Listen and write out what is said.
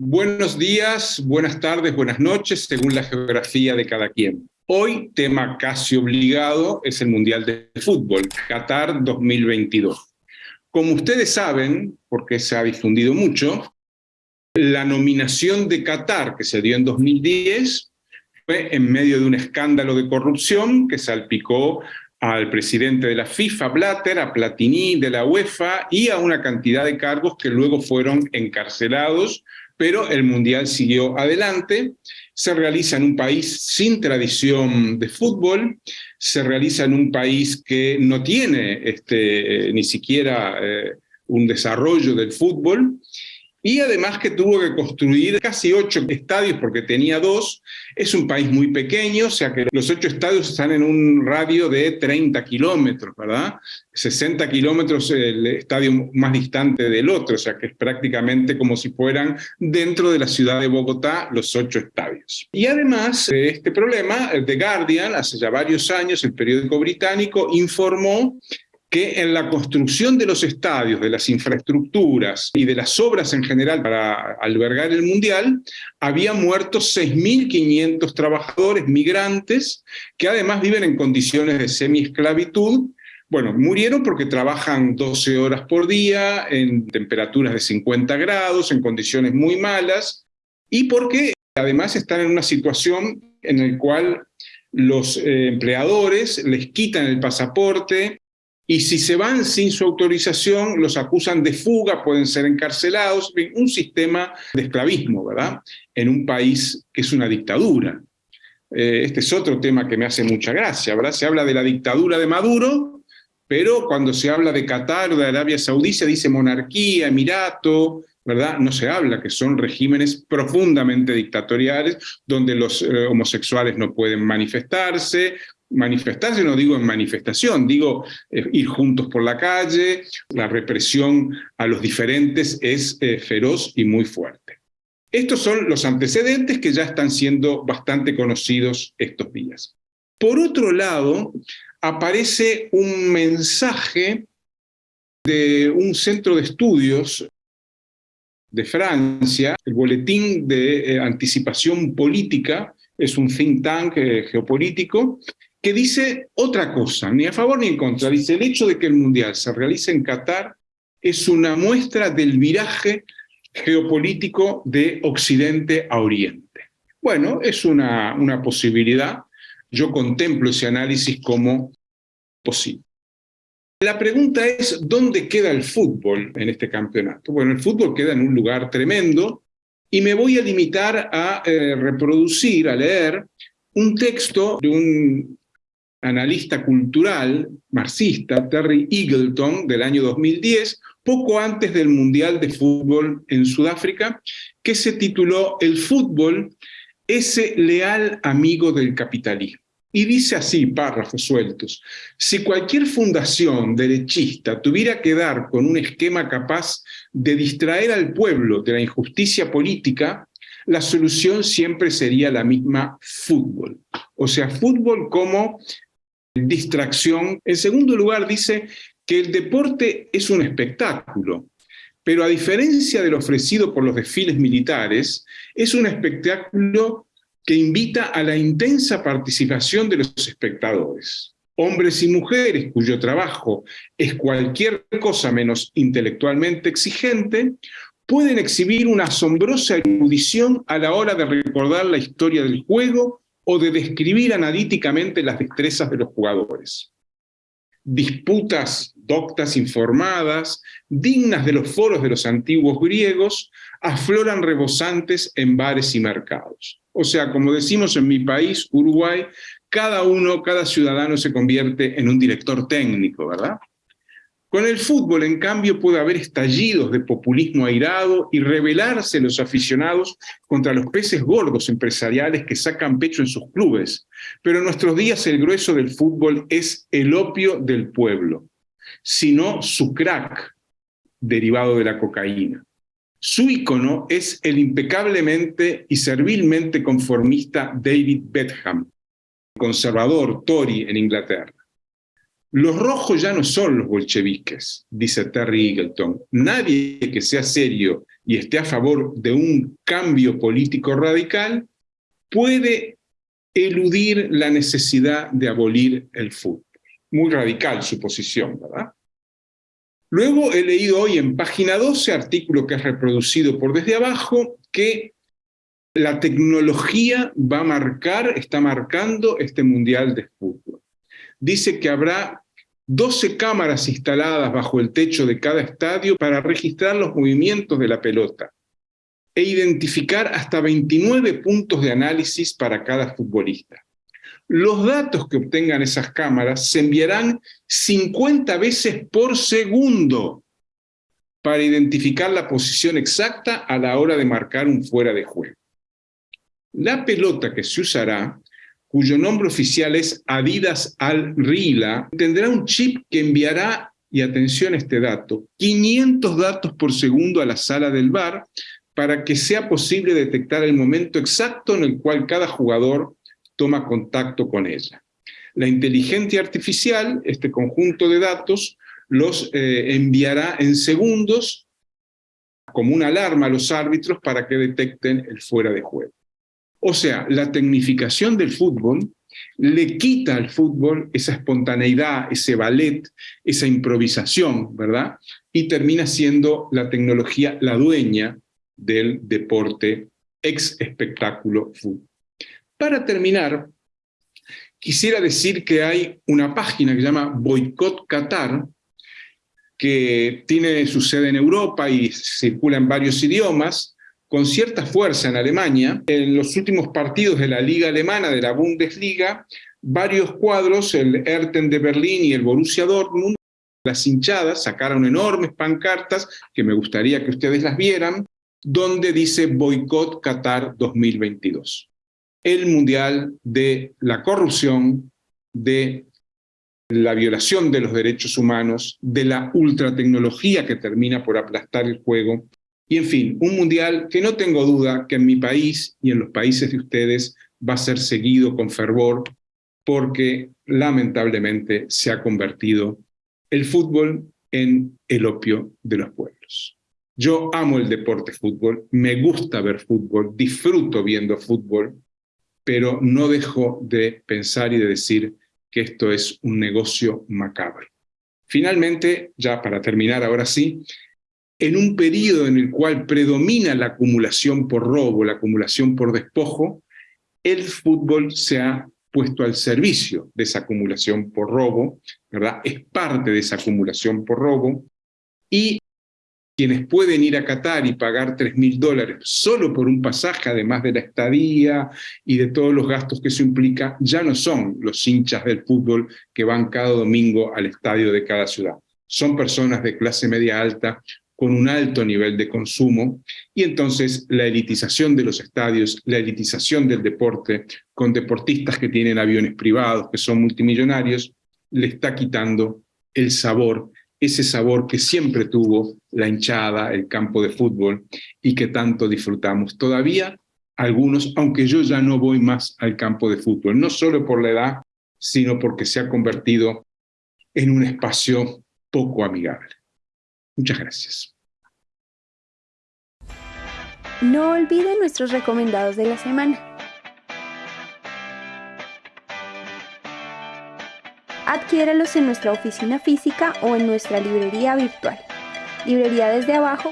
Buenos días, buenas tardes, buenas noches, según la geografía de cada quien. Hoy, tema casi obligado, es el Mundial de Fútbol, Qatar 2022. Como ustedes saben, porque se ha difundido mucho, la nominación de Qatar, que se dio en 2010, fue en medio de un escándalo de corrupción que salpicó al presidente de la FIFA, Blatter, a Platini de la UEFA y a una cantidad de cargos que luego fueron encarcelados, pero el Mundial siguió adelante. Se realiza en un país sin tradición de fútbol, se realiza en un país que no tiene este, ni siquiera eh, un desarrollo del fútbol, y además que tuvo que construir casi ocho estadios porque tenía dos. Es un país muy pequeño, o sea que los ocho estadios están en un radio de 30 kilómetros, ¿verdad? 60 kilómetros el estadio más distante del otro, o sea que es prácticamente como si fueran dentro de la ciudad de Bogotá los ocho estadios. Y además de este problema, The Guardian, hace ya varios años, el periódico británico, informó que en la construcción de los estadios, de las infraestructuras y de las obras en general para albergar el Mundial, había muerto 6.500 trabajadores migrantes que además viven en condiciones de semi-esclavitud. Bueno, murieron porque trabajan 12 horas por día, en temperaturas de 50 grados, en condiciones muy malas, y porque además están en una situación en la cual los eh, empleadores les quitan el pasaporte, y si se van sin su autorización, los acusan de fuga, pueden ser encarcelados, un sistema de esclavismo, ¿verdad? En un país que es una dictadura. Eh, este es otro tema que me hace mucha gracia, ¿verdad? Se habla de la dictadura de Maduro, pero cuando se habla de Qatar o de Arabia Saudí se dice monarquía, emirato, ¿verdad? No se habla que son regímenes profundamente dictatoriales, donde los eh, homosexuales no pueden manifestarse, manifestarse, no digo en manifestación, digo eh, ir juntos por la calle, la represión a los diferentes es eh, feroz y muy fuerte. Estos son los antecedentes que ya están siendo bastante conocidos estos días. Por otro lado, aparece un mensaje de un centro de estudios de Francia, el Boletín de eh, Anticipación Política, es un think tank geopolítico, que dice otra cosa, ni a favor ni en contra. Dice, el hecho de que el Mundial se realice en Qatar es una muestra del viraje geopolítico de Occidente a Oriente. Bueno, es una, una posibilidad. Yo contemplo ese análisis como posible. La pregunta es, ¿dónde queda el fútbol en este campeonato? Bueno, el fútbol queda en un lugar tremendo y me voy a limitar a eh, reproducir, a leer, un texto de un analista cultural marxista, Terry Eagleton, del año 2010, poco antes del Mundial de Fútbol en Sudáfrica, que se tituló El fútbol, ese leal amigo del capitalismo. Y dice así, párrafos sueltos, si cualquier fundación derechista tuviera que dar con un esquema capaz de distraer al pueblo de la injusticia política, la solución siempre sería la misma fútbol. O sea, fútbol como distracción. En segundo lugar, dice que el deporte es un espectáculo, pero a diferencia de lo ofrecido por los desfiles militares, es un espectáculo que invita a la intensa participación de los espectadores. Hombres y mujeres cuyo trabajo es cualquier cosa menos intelectualmente exigente, pueden exhibir una asombrosa erudición a la hora de recordar la historia del juego o de describir analíticamente las destrezas de los jugadores. Disputas doctas informadas, dignas de los foros de los antiguos griegos, afloran rebosantes en bares y mercados. O sea, como decimos en mi país, Uruguay, cada uno, cada ciudadano se convierte en un director técnico, ¿verdad? Con el fútbol, en cambio, puede haber estallidos de populismo airado y rebelarse los aficionados contra los peces gordos empresariales que sacan pecho en sus clubes. Pero en nuestros días el grueso del fútbol es el opio del pueblo, sino su crack derivado de la cocaína. Su ícono es el impecablemente y servilmente conformista David Beckham, conservador Tory en Inglaterra. Los rojos ya no son los bolcheviques, dice Terry Eagleton. Nadie que sea serio y esté a favor de un cambio político radical puede eludir la necesidad de abolir el fútbol. Muy radical su posición, ¿verdad? Luego he leído hoy en página 12, artículo que es reproducido por desde abajo, que la tecnología va a marcar, está marcando este Mundial de Fútbol. Dice que habrá 12 cámaras instaladas bajo el techo de cada estadio para registrar los movimientos de la pelota e identificar hasta 29 puntos de análisis para cada futbolista. Los datos que obtengan esas cámaras se enviarán 50 veces por segundo para identificar la posición exacta a la hora de marcar un fuera de juego. La pelota que se usará, cuyo nombre oficial es Adidas Al Rila, tendrá un chip que enviará, y atención a este dato, 500 datos por segundo a la sala del bar para que sea posible detectar el momento exacto en el cual cada jugador toma contacto con ella. La inteligencia artificial, este conjunto de datos, los eh, enviará en segundos como una alarma a los árbitros para que detecten el fuera de juego. O sea, la tecnificación del fútbol le quita al fútbol esa espontaneidad, ese ballet, esa improvisación, ¿verdad? Y termina siendo la tecnología la dueña del deporte ex espectáculo fútbol. Para terminar, quisiera decir que hay una página que se llama Boycott Qatar, que tiene su sede en Europa y circula en varios idiomas, con cierta fuerza en Alemania. En los últimos partidos de la Liga Alemana, de la Bundesliga, varios cuadros, el Erten de Berlín y el Borussia Dortmund, las hinchadas sacaron enormes pancartas, que me gustaría que ustedes las vieran, donde dice Boycott Qatar 2022 el mundial de la corrupción, de la violación de los derechos humanos, de la ultratecnología que termina por aplastar el juego, y en fin, un mundial que no tengo duda que en mi país y en los países de ustedes va a ser seguido con fervor, porque lamentablemente se ha convertido el fútbol en el opio de los pueblos. Yo amo el deporte fútbol, me gusta ver fútbol, disfruto viendo fútbol, pero no dejo de pensar y de decir que esto es un negocio macabro. Finalmente, ya para terminar ahora sí, en un periodo en el cual predomina la acumulación por robo, la acumulación por despojo, el fútbol se ha puesto al servicio de esa acumulación por robo. Es parte de esa acumulación por robo, y quienes pueden ir a Qatar y pagar 3 mil dólares solo por un pasaje, además de la estadía y de todos los gastos que eso implica, ya no son los hinchas del fútbol que van cada domingo al estadio de cada ciudad. Son personas de clase media alta con un alto nivel de consumo, y entonces la elitización de los estadios, la elitización del deporte, con deportistas que tienen aviones privados, que son multimillonarios, le está quitando el sabor ese sabor que siempre tuvo la hinchada, el campo de fútbol, y que tanto disfrutamos. Todavía algunos, aunque yo ya no voy más al campo de fútbol, no solo por la edad, sino porque se ha convertido en un espacio poco amigable. Muchas gracias. No olviden nuestros recomendados de la semana. Adquiéralos en nuestra oficina física o en nuestra librería virtual. Librería desde abajo